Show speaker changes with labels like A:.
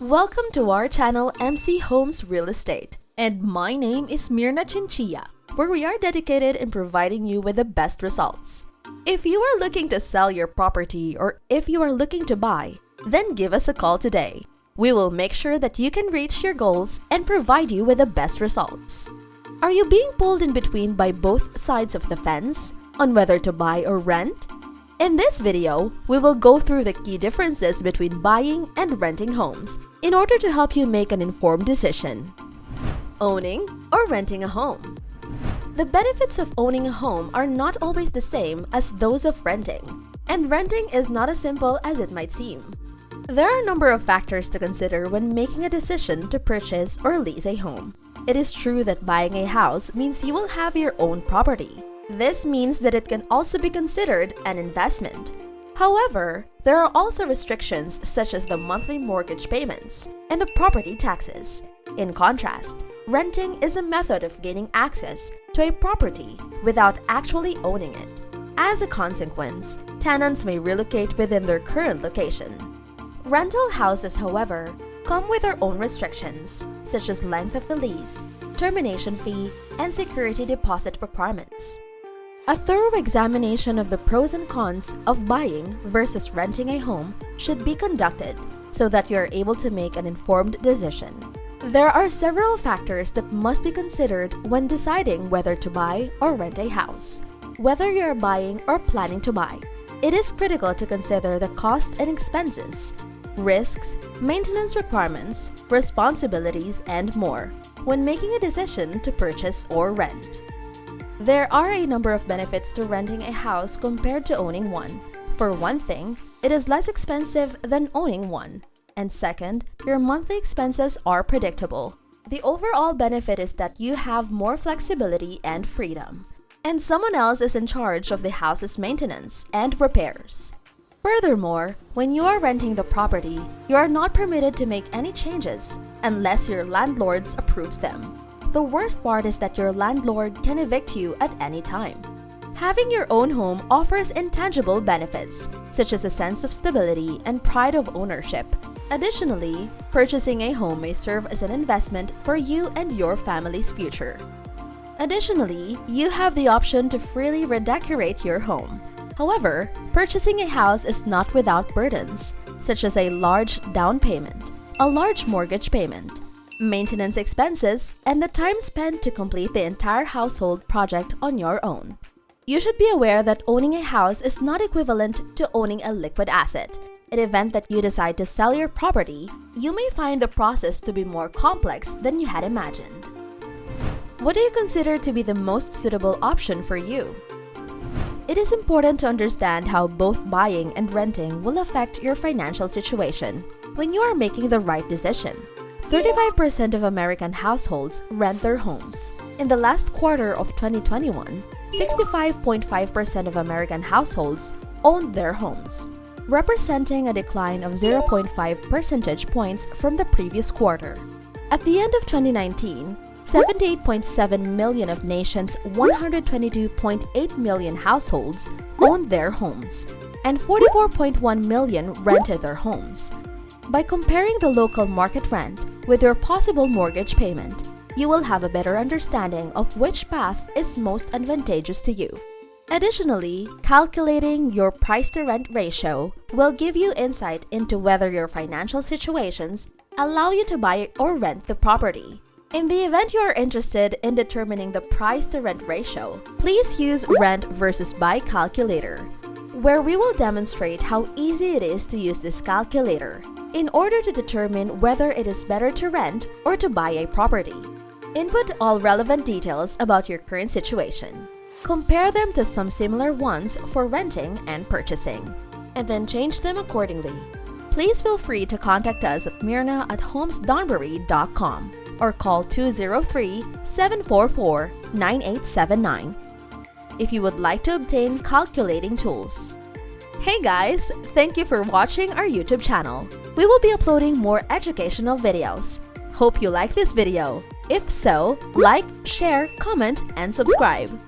A: Welcome to our channel MC Homes Real Estate. And my name is Mirna Chinchilla, where we are dedicated in providing you with the best results. If you are looking to sell your property or if you are looking to buy, then give us a call today. We will make sure that you can reach your goals and provide you with the best results. Are you being pulled in between by both sides of the fence on whether to buy or rent? In this video, we will go through the key differences between buying and renting homes in order to help you make an informed decision. Owning or renting a home. The benefits of owning a home are not always the same as those of renting, and renting is not as simple as it might seem. There are a number of factors to consider when making a decision to purchase or lease a home. It is true that buying a house means you will have your own property. This means that it can also be considered an investment. However, there are also restrictions such as the monthly mortgage payments and the property taxes. In contrast, renting is a method of gaining access to a property without actually owning it. As a consequence, tenants may relocate within their current location. Rental houses, however, come with their own restrictions, such as length of the lease, termination fee, and security deposit requirements. A thorough examination of the pros and cons of buying versus renting a home should be conducted so that you are able to make an informed decision. There are several factors that must be considered when deciding whether to buy or rent a house. Whether you are buying or planning to buy, it is critical to consider the costs and expenses risks, maintenance requirements, responsibilities, and more when making a decision to purchase or rent. There are a number of benefits to renting a house compared to owning one. For one thing, it is less expensive than owning one. And second, your monthly expenses are predictable. The overall benefit is that you have more flexibility and freedom. And someone else is in charge of the house's maintenance and repairs. Furthermore, when you are renting the property, you are not permitted to make any changes unless your landlord approves them. The worst part is that your landlord can evict you at any time. Having your own home offers intangible benefits, such as a sense of stability and pride of ownership. Additionally, purchasing a home may serve as an investment for you and your family's future. Additionally, you have the option to freely redecorate your home. However, purchasing a house is not without burdens, such as a large down payment, a large mortgage payment, maintenance expenses, and the time spent to complete the entire household project on your own. You should be aware that owning a house is not equivalent to owning a liquid asset. In event that you decide to sell your property, you may find the process to be more complex than you had imagined. What do you consider to be the most suitable option for you? It is important to understand how both buying and renting will affect your financial situation when you are making the right decision. 35% of American households rent their homes. In the last quarter of 2021, 65.5% of American households owned their homes, representing a decline of 0.5 percentage points from the previous quarter. At the end of 2019, 78.7 million of nation's 122.8 million households owned their homes, and 44.1 million rented their homes. By comparing the local market rent with your possible mortgage payment, you will have a better understanding of which path is most advantageous to you. Additionally, calculating your price-to-rent ratio will give you insight into whether your financial situations allow you to buy or rent the property. In the event you are interested in determining the price to rent ratio, please use Rent versus Buy calculator, where we will demonstrate how easy it is to use this calculator in order to determine whether it is better to rent or to buy a property. Input all relevant details about your current situation. Compare them to some similar ones for renting and purchasing, and then change them accordingly. Please feel free to contact us at mirna at homesdanbury.com or call 203-744-9879 if you would like to obtain calculating tools. Hey guys! Thank you for watching our YouTube channel. We will be uploading more educational videos. Hope you like this video. If so, like, share, comment, and subscribe.